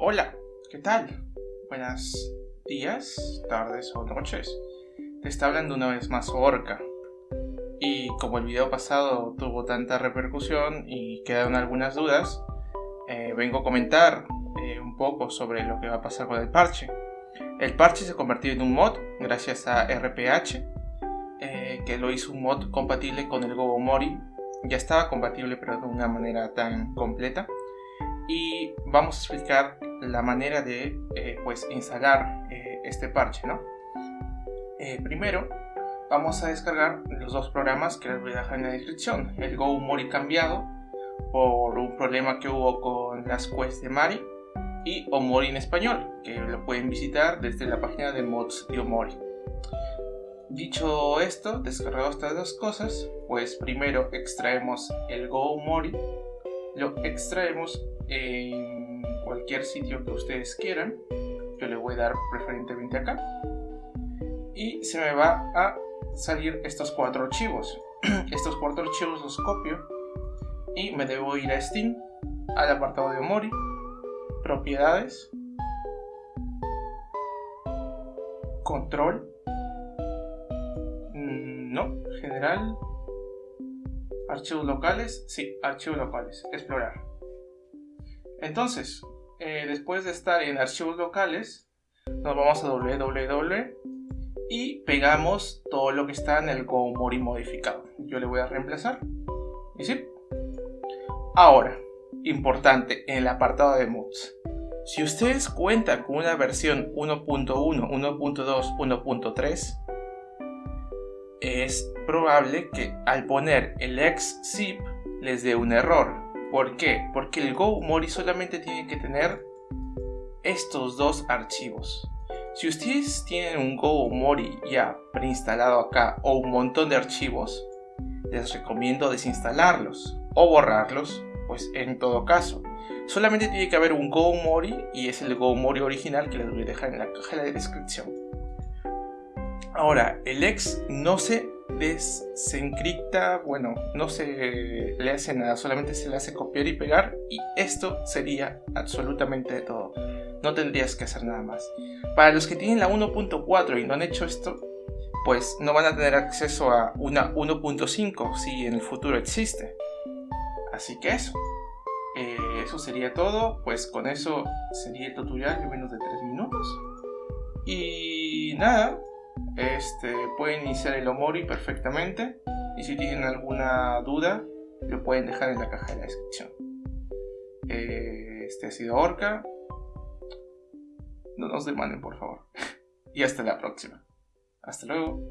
Hola, ¿qué tal? Buenos días, tardes o noches. Te está hablando una vez más Orca. Y como el video pasado tuvo tanta repercusión y quedaron algunas dudas, eh, vengo a comentar eh, un poco sobre lo que va a pasar con el parche. El parche se ha convertido en un mod gracias a RPH, eh, que lo hizo un mod compatible con el Gogomori. Ya estaba compatible pero de una manera tan completa y vamos a explicar la manera de eh, pues instalar eh, este parche ¿no? Eh, primero vamos a descargar los dos programas que les voy a dejar en la descripción el Go Mori cambiado por un problema que hubo con las quests de Mari y Omori en español que lo pueden visitar desde la página de mods de Omori Dicho esto, descargado estas dos cosas, pues primero extraemos el Go Mori, lo extraemos en cualquier sitio que ustedes quieran. Yo le voy a dar preferentemente acá. Y se me va a salir estos cuatro archivos. estos cuatro archivos los copio y me debo ir a Steam, al apartado de Omori, propiedades, control, mm, no, general, archivos locales, sí, archivos locales, explorar. Entonces, eh, después de estar en archivos locales, nos vamos a www y pegamos todo lo que está en el GoMori modificado. Yo le voy a reemplazar. ¿Y sí? Ahora, importante, en el apartado de mods. Si ustedes cuentan con una versión 1.1, 1.2, 1.3, es probable que al poner el xzip les dé un error ¿Por qué? Porque el Go Mori solamente tiene que tener estos dos archivos. Si ustedes tienen un Go Mori ya preinstalado acá o un montón de archivos, les recomiendo desinstalarlos o borrarlos, pues en todo caso. Solamente tiene que haber un Go Mori y es el Go Mori original que les voy a dejar en la caja de descripción. Ahora, el ex no se desencripta, bueno, no se le hace nada, solamente se le hace copiar y pegar y esto sería absolutamente todo. No tendrías que hacer nada más. Para los que tienen la 1.4 y no han hecho esto, pues no van a tener acceso a una 1.5 si en el futuro existe. Así que eso. Eh, eso sería todo. Pues con eso sería el tutorial de menos de 3 minutos. Y nada, este, pueden iniciar el Omori perfectamente y si tienen alguna duda lo pueden dejar en la caja de la descripción. Eh, este ha sido Orca. No nos demanden por favor. y hasta la próxima. Hasta luego.